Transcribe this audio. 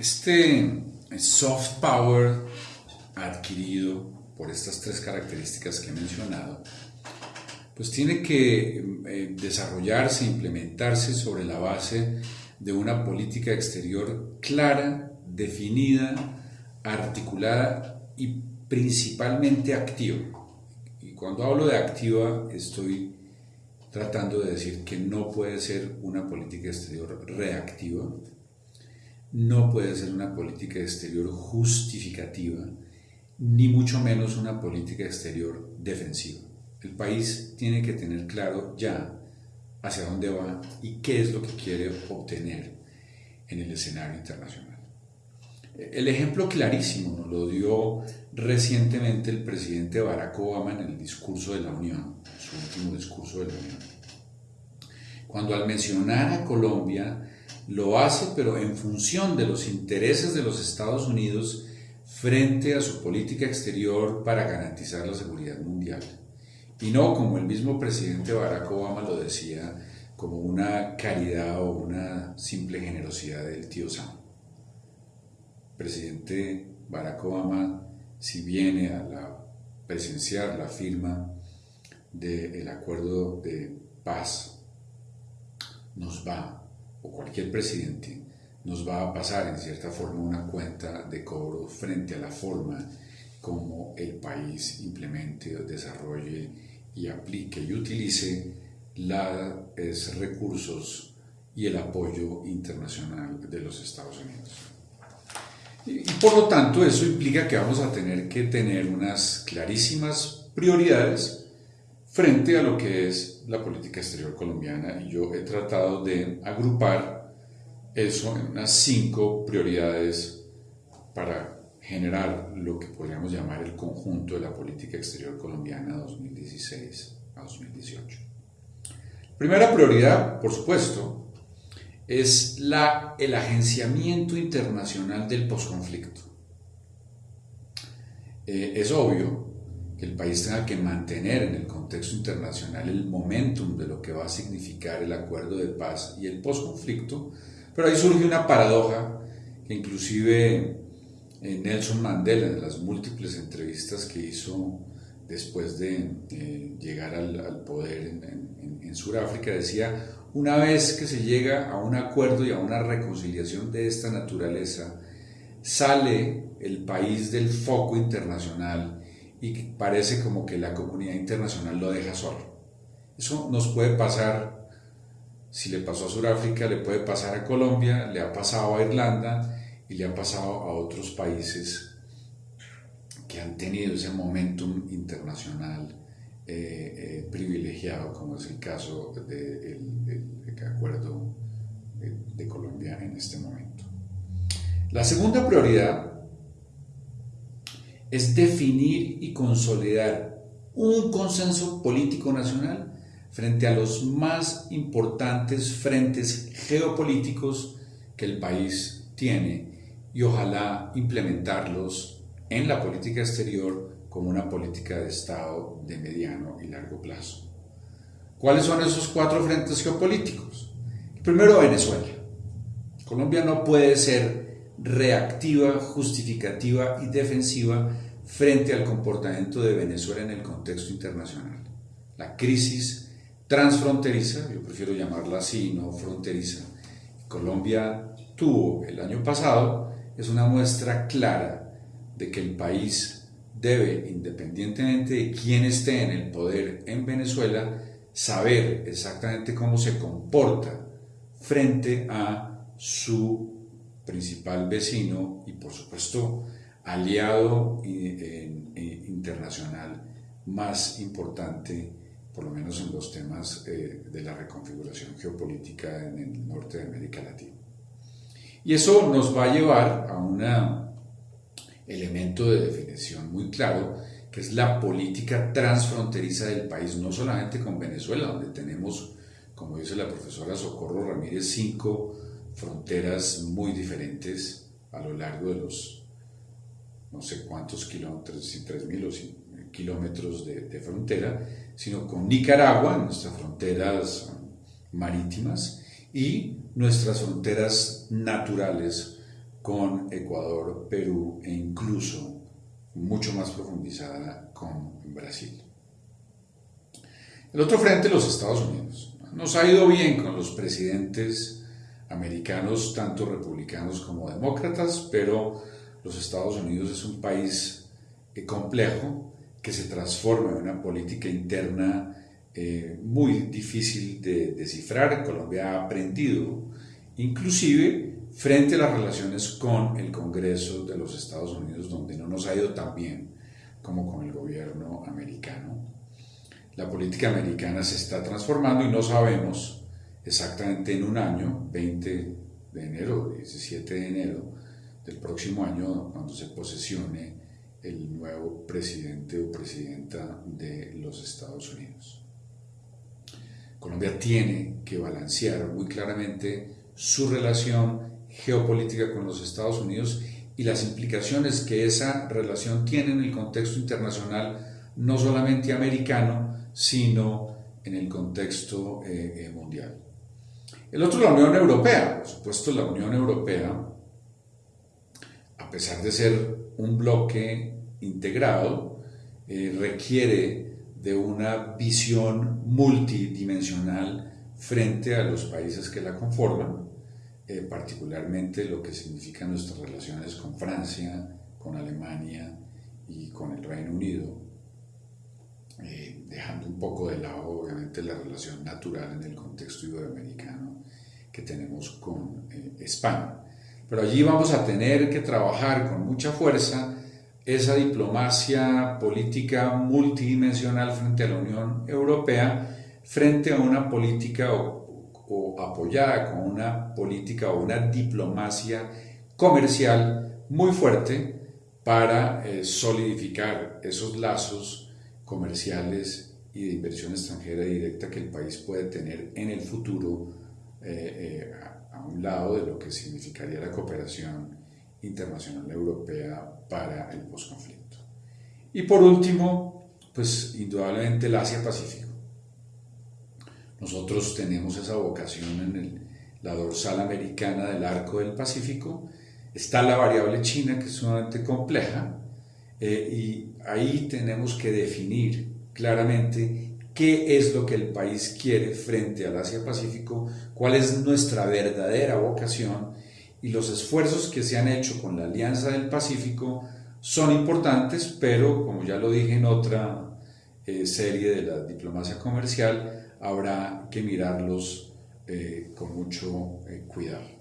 Este soft power adquirido por estas tres características que he mencionado, pues tiene que eh, desarrollarse, implementarse sobre la base de una política exterior clara, definida, articulada y principalmente activa. Y cuando hablo de activa estoy tratando de decir que no puede ser una política exterior reactiva, no puede ser una política exterior justificativa, ni mucho menos una política exterior defensiva. El país tiene que tener claro ya hacia dónde va y qué es lo que quiere obtener en el escenario internacional. El ejemplo clarísimo nos lo dio recientemente el presidente Barack Obama en el discurso de la Unión, su último discurso de la Unión. Cuando al mencionar a Colombia, lo hace pero en función de los intereses de los Estados Unidos frente a su política exterior para garantizar la seguridad mundial. Y no como el mismo presidente Barack Obama lo decía, como una caridad o una simple generosidad del tío Sam. Presidente Barack Obama, si viene a presenciar la firma del acuerdo de paz, nos va o cualquier presidente nos va a pasar en cierta forma una cuenta de cobro frente a la forma como el país implemente, desarrolle y aplique y utilice los recursos y el apoyo internacional de los Estados Unidos. Y, por lo tanto eso implica que vamos a tener que tener unas clarísimas prioridades frente a lo que es la política exterior colombiana y yo he tratado de agrupar eso en unas cinco prioridades para generar lo que podríamos llamar el conjunto de la política exterior colombiana 2016 a 2018. Primera prioridad, por supuesto, es la, el agenciamiento internacional del posconflicto. Eh, es obvio que el país tenga que mantener en el contexto internacional el momentum de lo que va a significar el acuerdo de paz y el posconflicto, pero ahí surge una paradoja que inclusive eh, Nelson Mandela, en las múltiples entrevistas que hizo después de eh, llegar al, poder en, en Sudáfrica, decía, una vez que se llega a un acuerdo y a una reconciliación de esta naturaleza, sale el país del foco internacional y parece como que la comunidad internacional lo deja solo. Eso nos puede pasar, si le pasó a Sudáfrica, le puede pasar a Colombia, le ha pasado a Irlanda y le ha pasado a otros países que han tenido ese momentum internacional eh, eh, privilegiado, como es el caso del acuerdo de Colombia en este momento. La segunda prioridad es definir y consolidar un consenso político nacional frente a los más importantes frentes geopolíticos que el país tiene y ojalá implementarlos en la política exterior como una política de Estado de mediano y largo plazo. ¿Cuáles son esos cuatro frentes geopolíticos? Primero, Venezuela. Colombia no puede ser reactiva, justificativa y defensiva frente al comportamiento de Venezuela en el contexto internacional. La crisis transfronteriza, yo prefiero llamarla así, no fronteriza, Colombia tuvo el año pasado, es una muestra clara de que el país debe, independientemente de quién esté en el poder en Venezuela, saber exactamente cómo se comporta frente a su principal vecino y por supuesto aliado internacional más importante, por lo menos en los temas eh, de la reconfiguración geopolítica en el norte de América Latina. Y eso nos va a llevar a un elemento de definición muy claro, que es la política transfronteriza del país, no solamente con Venezuela, donde tenemos, como dice la profesora Socorro Ramírez, cinco fronteras muy diferentes a lo largo de los no sé cuántos kilómetros, si 3.000 o kilómetros de, de, frontera, sino con Nicaragua, nuestras fronteras marítimas, y nuestras fronteras naturales con Ecuador, Perú e incluso mucho más profundizada con Brasil. El otro frente, los Estados Unidos. Nos ha ido bien con los presidentes americanos, tanto republicanos como demócratas, pero los Estados Unidos es un país eh, complejo que se transforma en una política interna eh, muy difícil de descifrar. Colombia ha aprendido, inclusive frente a las relaciones con el Congreso de los Estados Unidos, donde no nos ha ido tan bien como con el gobierno americano. La política americana se está transformando y no sabemos exactamente en un año, 20 de enero, 17 de enero del próximo año, cuando se posesione el nuevo presidente o presidenta de los Estados Unidos. Colombia tiene que balancear muy claramente su relación geopolítica con los Estados Unidos y las implicaciones que esa relación tiene en el contexto internacional, no solamente americano, sino en el contexto eh, eh, mundial. El otro, la Unión Europea. Por supuesto, la Unión Europea, a pesar de ser un bloque integrado, eh, requiere de una visión multidimensional frente a los países que la conforman, eh, particularmente lo que significan nuestras relaciones con Francia, con Alemania y con el Reino Unido, dejando un poco de lado obviamente la relación natural en el contexto iberoamericano que tenemos con España. Pero allí vamos a tener que trabajar con mucha fuerza esa diplomacia política multidimensional frente a la Unión Europea, frente a una política o, apoyada con una política o una diplomacia comercial muy fuerte para eh, solidificar esos lazos comerciales y de inversión extranjera directa que el país puede tener en el futuro eh, eh, a un lado de lo que significaría la cooperación internacional europea para el posconflicto. Y por último, pues indudablemente el Asia-Pacífico. Nosotros tenemos esa vocación en la dorsal americana del arco del Pacífico. Está la variable china, que es sumamente compleja, eh, y ahí tenemos que definir claramente qué es lo que el país quiere frente al Asia-Pacífico, cuál es nuestra verdadera vocación y los esfuerzos que se han hecho con la Alianza del Pacífico son importantes, pero como ya lo dije en otra eh, serie de la diplomacia comercial, habrá que mirarlos eh, con mucho cuidado.